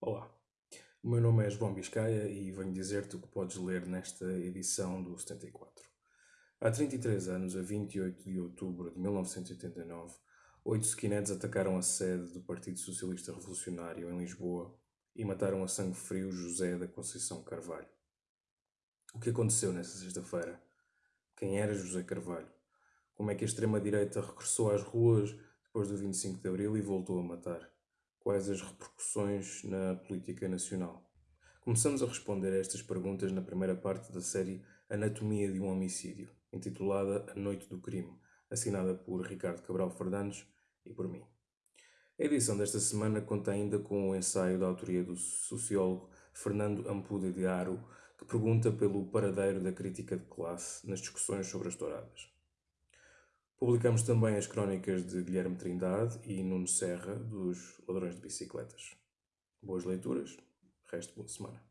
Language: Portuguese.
Olá, o meu nome é João Biscaia e venho dizer-te o que podes ler nesta edição do 74. Há 33 anos, a 28 de outubro de 1989, oito skinheads atacaram a sede do Partido Socialista Revolucionário em Lisboa e mataram a sangue frio José da Conceição Carvalho. O que aconteceu nessa sexta-feira? Quem era José Carvalho? Como é que a extrema-direita regressou às ruas depois do 25 de Abril e voltou a matar? Quais as repercussões na política nacional? Começamos a responder a estas perguntas na primeira parte da série Anatomia de um Homicídio, intitulada A Noite do Crime, assinada por Ricardo Cabral Fernandes e por mim. A edição desta semana conta ainda com o ensaio da autoria do sociólogo Fernando Ampuda de Aro, que pergunta pelo paradeiro da crítica de classe nas discussões sobre as touradas. Publicamos também as crónicas de Guilherme Trindade e Nuno Serra, dos Ladrões de Bicicletas. Boas leituras, resto boa semana.